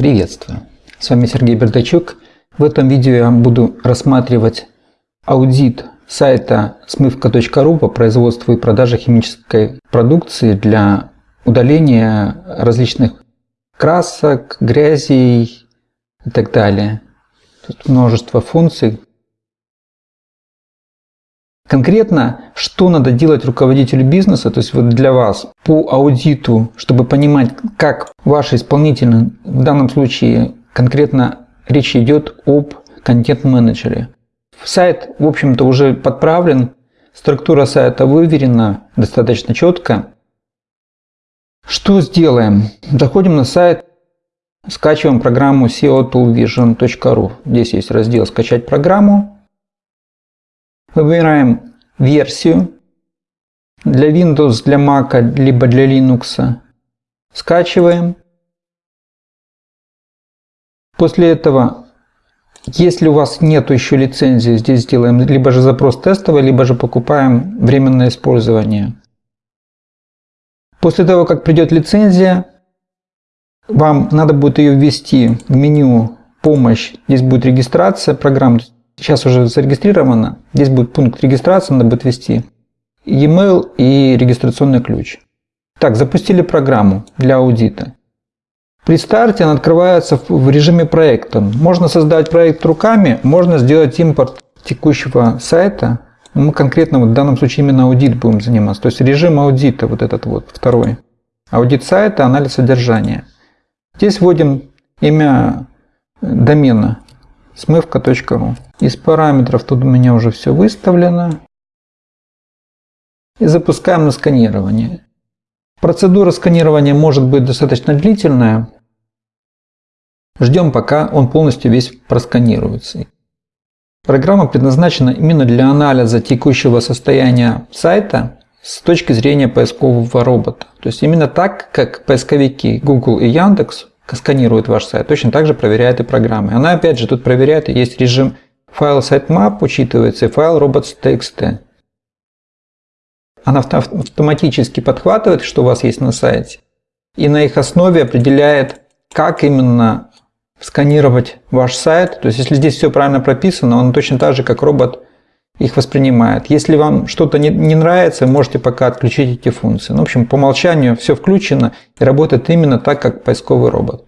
Приветствую! С вами Сергей Бердачук. В этом видео я буду рассматривать аудит сайта смывка.ру по производству и продаже химической продукции для удаления различных красок, грязей и так далее. Тут множество функций. Конкретно, что надо делать руководителю бизнеса, то есть вот для вас по аудиту, чтобы понимать, как ваши исполнители, в данном случае конкретно речь идет об контент-менеджере. Сайт, в общем-то, уже подправлен, структура сайта выверена достаточно четко. Что сделаем? Заходим на сайт, скачиваем программу SEO Здесь есть раздел «Скачать программу». Выбираем версию для Windows, для Mac, либо для Linux. Скачиваем. После этого, если у вас нет еще лицензии, здесь сделаем либо же запрос тестовый, либо же покупаем временное использование. После того, как придет лицензия, вам надо будет ее ввести в меню «Помощь». Здесь будет регистрация программ сейчас уже зарегистрировано. Здесь будет пункт регистрации, надо будет ввести e-mail и регистрационный ключ. Так, запустили программу для аудита. При старте она открывается в режиме проекта. Можно создать проект руками, можно сделать импорт текущего сайта. Мы конкретно в данном случае именно аудит будем заниматься. То есть режим аудита, вот этот вот, второй. Аудит сайта, анализ содержания. Здесь вводим имя домена смывка.ру. Из параметров тут у меня уже все выставлено. И запускаем на сканирование. Процедура сканирования может быть достаточно длительная. Ждем, пока он полностью весь просканируется. Программа предназначена именно для анализа текущего состояния сайта с точки зрения поискового робота. То есть именно так, как поисковики Google и Яндекс сканирует ваш сайт, точно так же проверяет и программы. Она опять же тут проверяет, есть режим файл sitemap учитывается и файл robots.txt. Она автоматически подхватывает, что у вас есть на сайте, и на их основе определяет, как именно сканировать ваш сайт. То есть, если здесь все правильно прописано, он точно так же, как робот их воспринимает. Если вам что-то не, не нравится, можете пока отключить эти функции. Ну, в общем, по умолчанию все включено и работает именно так, как поисковый робот.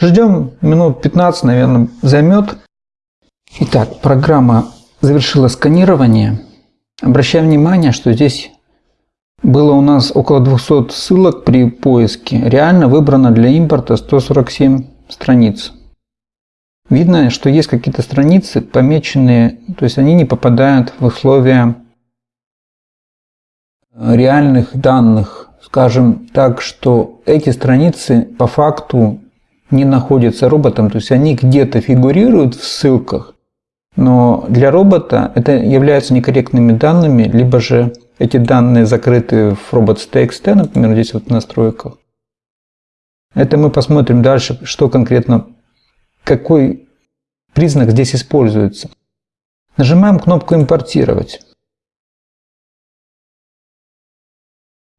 Ждем минут 15, наверное, займет. Итак, программа завершила сканирование. Обращаем внимание, что здесь было у нас около 200 ссылок при поиске. Реально выбрано для импорта 147 страниц. Видно, что есть какие-то страницы помеченные, то есть они не попадают в условия реальных данных. Скажем так, что эти страницы по факту не находятся роботом, то есть они где-то фигурируют в ссылках, но для робота это является некорректными данными, либо же эти данные закрыты в robots.txt, например, здесь вот в настройках. Это мы посмотрим дальше, что конкретно какой признак здесь используется. Нажимаем кнопку «Импортировать».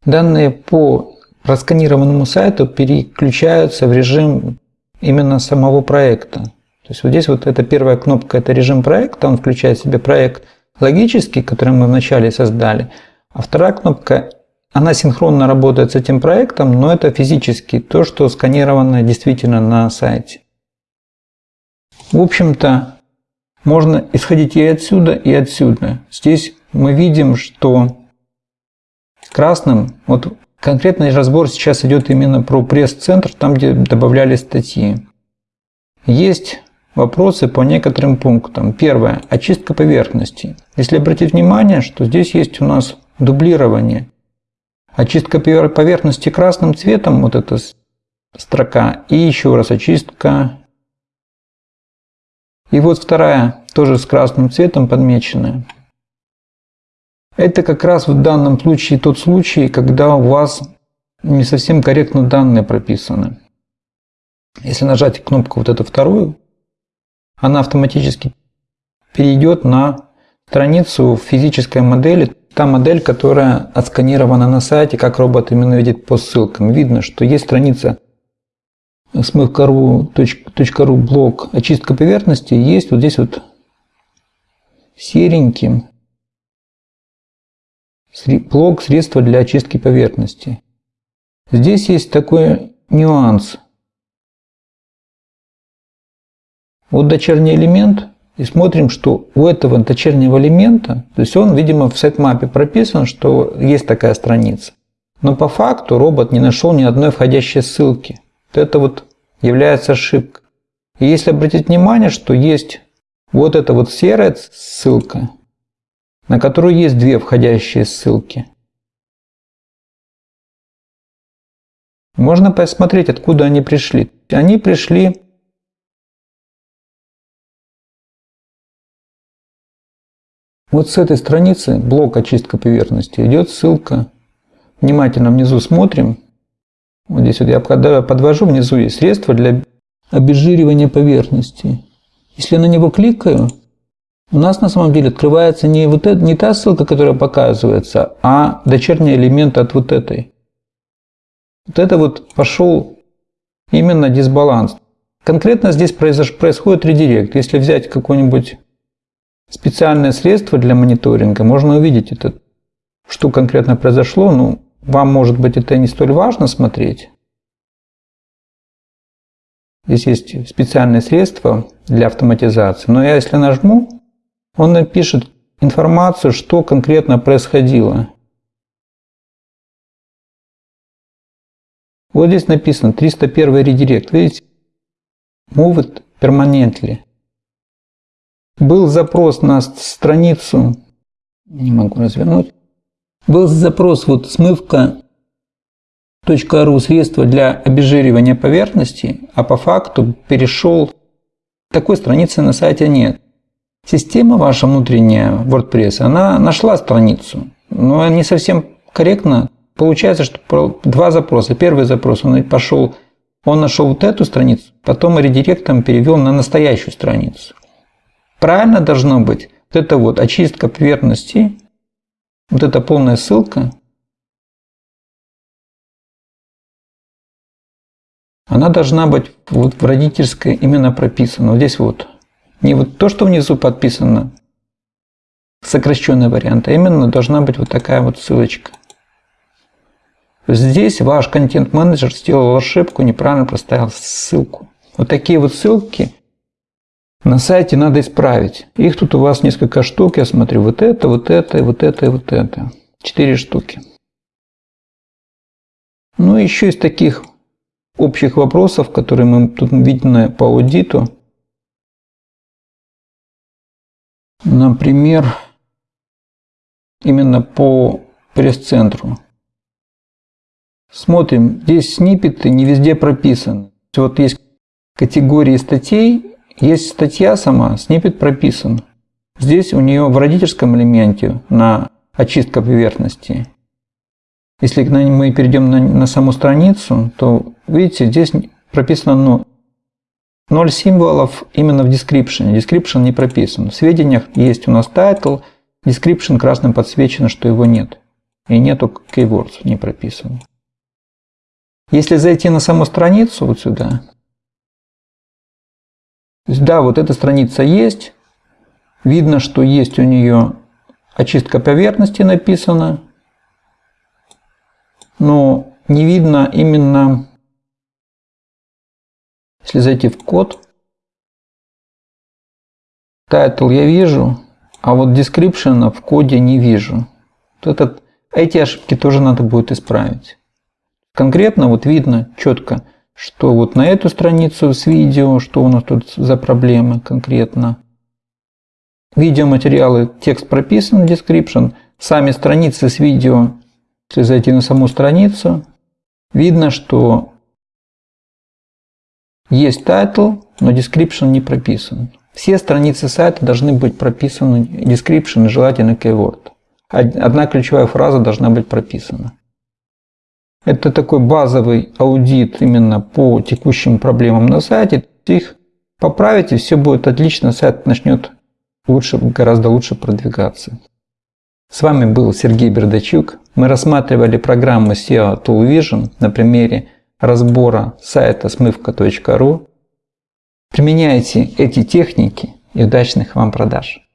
Данные по просканированному сайту переключаются в режим именно самого проекта. То есть вот здесь вот эта первая кнопка – это режим проекта, он включает в себя проект логический, который мы вначале создали, а вторая кнопка она синхронно работает с этим проектом, но это физически то, что сканировано действительно на сайте. В общем-то, можно исходить и отсюда, и отсюда. Здесь мы видим, что красным, вот конкретный разбор сейчас идет именно про пресс-центр, там, где добавляли статьи. Есть вопросы по некоторым пунктам. Первое. Очистка поверхности. Если обратить внимание, что здесь есть у нас дублирование. Очистка поверхности красным цветом, вот эта строка, и еще раз очистка и вот вторая, тоже с красным цветом подмеченная. Это как раз в данном случае тот случай, когда у вас не совсем корректно данные прописаны. Если нажать кнопку вот эту вторую, она автоматически перейдет на страницу физической модели, та модель, которая отсканирована на сайте, как робот именно видит по ссылкам. Видно, что есть страница smf.ru блок очистка поверхности есть вот здесь вот сереньким блок средства для очистки поверхности. Здесь есть такой нюанс. Вот дочерний элемент, и смотрим, что у этого дочернего элемента, то есть он, видимо, в сетмапе прописан, что есть такая страница. Но по факту робот не нашел ни одной входящей ссылки. Вот это вот является ошибкой. И если обратить внимание, что есть вот эта вот серая ссылка, на которую есть две входящие ссылки. Можно посмотреть, откуда они пришли. Они пришли вот с этой страницы, блок очистка поверхности, идет ссылка. Внимательно внизу смотрим. Вот здесь вот я подвожу, внизу есть средства для обезжиривания поверхности. Если я на него кликаю, у нас на самом деле открывается не, вот это, не та ссылка, которая показывается, а дочерний элемент от вот этой. Вот это вот пошел именно дисбаланс. Конкретно здесь произош... происходит редирект. Если взять какое-нибудь специальное средство для мониторинга, можно увидеть это, что конкретно произошло. Ну, вам, может быть, это не столь важно смотреть. Здесь есть специальные средства для автоматизации. Но я если нажму, он напишет информацию, что конкретно происходило. Вот здесь написано 301 редирект. Видите? Move it permanently. Был запрос на страницу, не могу развернуть, был запрос вот смывка .ru средства для обезжиривания поверхности, а по факту перешел, такой страницы на сайте нет. Система ваша внутренняя WordPress, она нашла страницу, но не совсем корректно. Получается, что два запроса. Первый запрос, он пошел, он нашел вот эту страницу, потом редиректом перевел на настоящую страницу. Правильно должно быть вот это вот очистка поверхности, вот эта полная ссылка, она должна быть вот в родительской именно прописана. Вот здесь вот. Не вот то, что внизу подписано, сокращенный вариант, а именно должна быть вот такая вот ссылочка. Здесь ваш контент-менеджер сделал ошибку, неправильно проставил ссылку. Вот такие вот ссылки на сайте надо исправить. Их тут у вас несколько штук, я смотрю, вот это, вот это, вот это и вот это. Четыре штуки. Ну, еще из таких общих вопросов, которые мы тут видим по аудиту. Например, именно по пресс-центру. Смотрим, здесь сниппеты не везде прописаны. Вот есть категории статей, есть статья сама, сниппет прописан. Здесь у нее в родительском элементе на очистка поверхности. Если мы перейдем на, на саму страницу, то видите, здесь прописано ну, 0 символов именно в description. Description не прописан. В сведениях есть у нас title, description красным подсвечено, что его нет. И нету keywords не прописано. Если зайти на саму страницу вот сюда, есть, да, вот эта страница есть, видно, что есть у нее очистка поверхности написана, но не видно именно, если зайти в код, title я вижу, а вот description в коде не вижу. Вот этот, эти ошибки тоже надо будет исправить. Конкретно вот видно четко, что вот на эту страницу с видео, что у нас тут за проблемы конкретно. Видеоматериалы, текст прописан, description, сами страницы с видео, если зайти на саму страницу, видно, что есть title, но description не прописан. Все страницы сайта должны быть прописаны description желательно keyword. Одна ключевая фраза должна быть прописана. Это такой базовый аудит именно по текущим проблемам на сайте. Их поправить, и все будет отлично, сайт начнет лучше, гораздо лучше продвигаться. С вами был Сергей Бердачук. Мы рассматривали программу SEO Tool Vision на примере разбора сайта смывка.ру. Применяйте эти техники и удачных вам продаж!